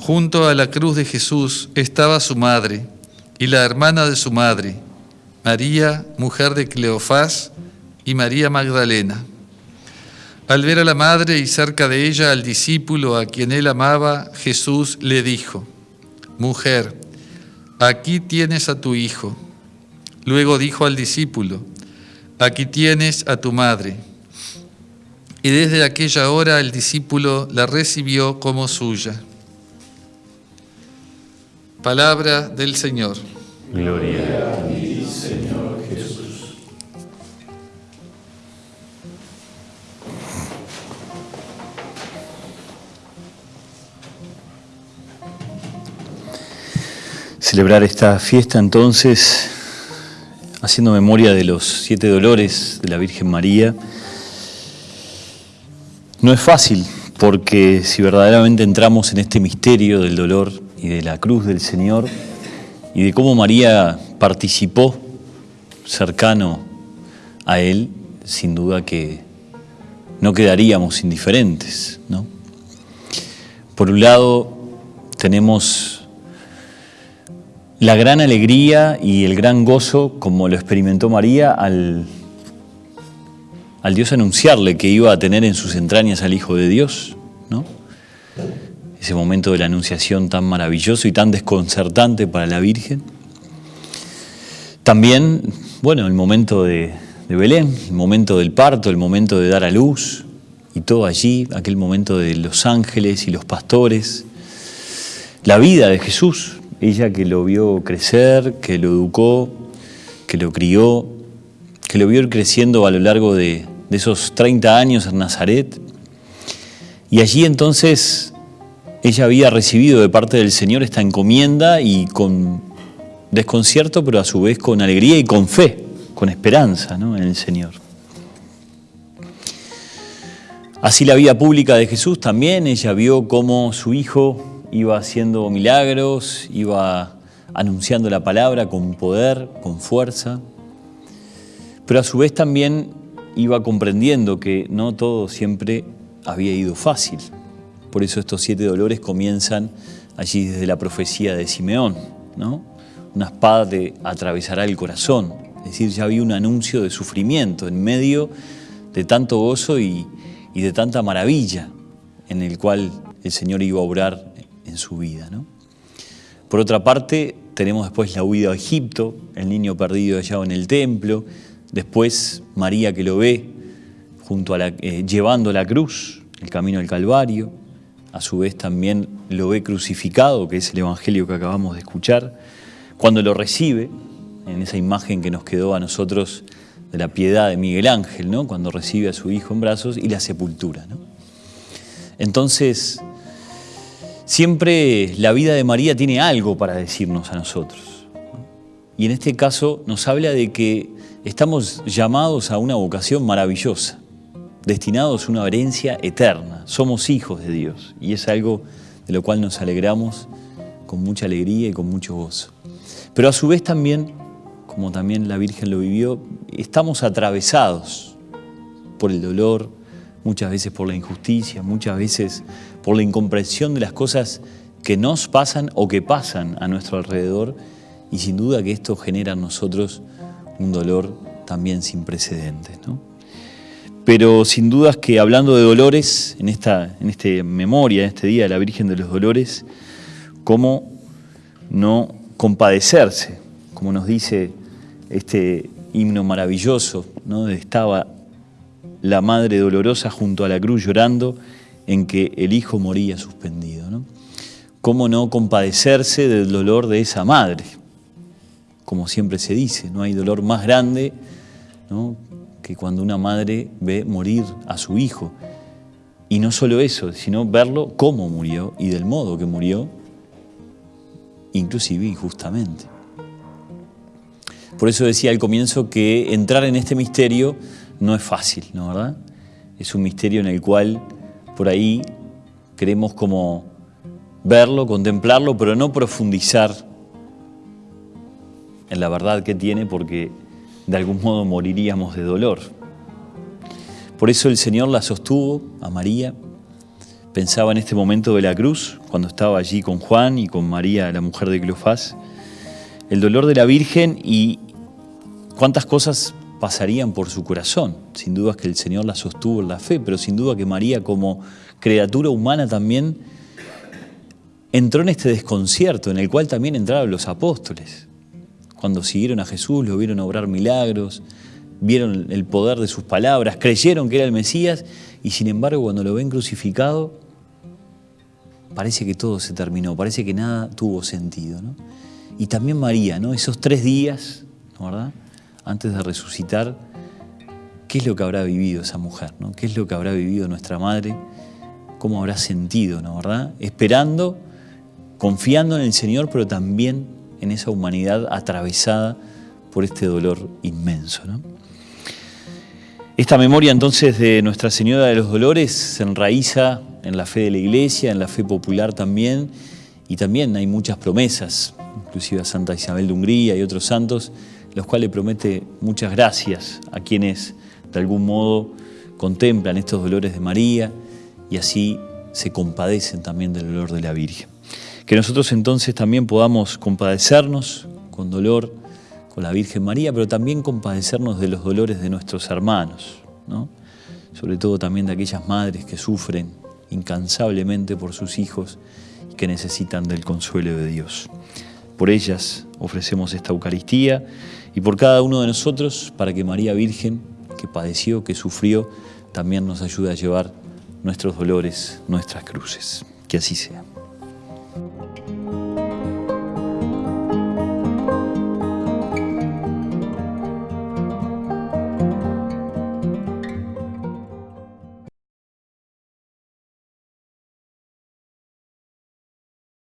Junto a la cruz de Jesús estaba su madre y la hermana de su madre, María, mujer de Cleofás, y María Magdalena. Al ver a la madre y cerca de ella al discípulo a quien él amaba, Jesús le dijo, Mujer, aquí tienes a tu hijo. Luego dijo al discípulo, Aquí tienes a tu madre. Y desde aquella hora el discípulo la recibió como suya. Palabra del Señor. Gloria a ti, Señor Jesús. Celebrar esta fiesta entonces, haciendo memoria de los siete dolores de la Virgen María, no es fácil, porque si verdaderamente entramos en este misterio del dolor y de la cruz del Señor y de cómo María participó cercano a Él, sin duda que no quedaríamos indiferentes. ¿no? Por un lado, tenemos la gran alegría y el gran gozo, como lo experimentó María, al, al Dios anunciarle que iba a tener en sus entrañas al Hijo de Dios. ¿no? ese momento de la Anunciación tan maravilloso y tan desconcertante para la Virgen. También, bueno, el momento de, Belén, el momento del parto, el momento de dar a luz, y todo allí, aquel momento de los ángeles y los pastores, la vida de Jesús, ella que lo vio crecer, que lo educó, que lo crió, que lo vio ir creciendo a lo largo de, de esos 30 años en Nazaret. Y allí entonces ella había recibido de parte del Señor esta encomienda y con desconcierto, pero a su vez con alegría y con fe, con esperanza en el Señor. Así la vida pública de Jesús también, ella vio cómo su hijo iba haciendo milagros, iba anunciando la palabra con poder, con fuerza, pero a su vez también iba comprendiendo que no todo siempre había ido fácil. Por eso estos siete dolores comienzan allí desde la profecía de Simeón, ¿no? Una espada te atravesará el corazón. Es decir, ya había un anuncio de sufrimiento en medio de tanto gozo y, de tanta maravilla en el cual el Señor iba a obrar en su vida. ¿no? Por otra parte, tenemos después la huida a Egipto, el niño perdido allá en el templo, después María que lo ve junto a la, eh, llevando la cruz, el camino al Calvario, a su vez también lo ve crucificado, que es el Evangelio que acabamos de escuchar, cuando lo recibe, en esa imagen que nos quedó a nosotros de la piedad de Miguel Ángel, ¿no? cuando recibe a su hijo en brazos, y la sepultura. Entonces, siempre la vida de María tiene algo para decirnos a nosotros. Y en este caso nos habla de que estamos llamados a una vocación maravillosa destinados a una herencia eterna. Somos hijos de Dios y es algo de lo cual nos alegramos con mucha alegría y con mucho gozo. Pero a su vez también, como también la Virgen lo vivió, estamos atravesados por el dolor, muchas veces por la injusticia, muchas veces por la incomprensión de las cosas que nos pasan o que pasan a nuestro alrededor y sin duda que esto genera en nosotros un dolor también sin precedentes. ¿no? Pero sin dudas que hablando de dolores, en esta en este memoria, en este Día de la Virgen de los Dolores, cómo no compadecerse, como nos dice este himno maravilloso, ¿no? estaba la Madre Dolorosa junto a la cruz llorando en que el Hijo moría suspendido. ¿no? ¿Cómo no compadecerse del dolor de esa madre? Como siempre se dice, no hay dolor más grande ¿no? que cuando una madre ve morir a su hijo. Y no solo eso, sino verlo cómo murió y del modo que murió, inclusive injustamente. Por eso decía al comienzo que entrar en este misterio no es fácil, ¿no verdad? Es un misterio en el cual por ahí queremos como verlo, contemplarlo, pero no profundizar en la verdad que tiene porque de algún modo moriríamos de dolor. Por eso el Señor la sostuvo a María. Pensaba en este momento de la cruz, cuando estaba allí con Juan y con María, la mujer de Cleofás, el dolor de la Virgen y cuántas cosas pasarían por su corazón. Sin duda que el Señor la sostuvo en la fe, pero sin duda que María como criatura humana también entró en este desconcierto en el cual también entraron los apóstoles. Cuando siguieron a Jesús, lo vieron obrar milagros, vieron el poder de sus palabras, creyeron que era el Mesías y sin embargo cuando lo ven crucificado, parece que todo se terminó, parece que nada tuvo sentido. Y también María, ¿no? esos tres días, ¿verdad? antes de resucitar, ¿qué es lo que habrá vivido esa mujer? ¿no? ¿Qué es lo que habrá vivido nuestra madre? ¿Cómo habrá sentido, ¿no? verdad? Esperando, confiando en el Señor, pero también en esa humanidad atravesada por este dolor inmenso. Esta memoria entonces de Nuestra Señora de los Dolores se enraiza en la fe de la Iglesia, en la fe popular también, y también hay muchas promesas, inclusive a Santa Isabel de Hungría y otros santos, los cuales promete muchas gracias a quienes de algún modo contemplan estos dolores de María y así se compadecen también del dolor de la Virgen. Que nosotros entonces también podamos compadecernos con dolor con la Virgen María, pero también compadecernos de los dolores de nuestros hermanos, ¿no? sobre todo también de aquellas madres que sufren incansablemente por sus hijos y que necesitan del consuelo de Dios. Por ellas ofrecemos esta Eucaristía y por cada uno de nosotros para que María Virgen, que padeció, que sufrió, también nos ayude a llevar nuestros dolores, nuestras cruces. Que así sea.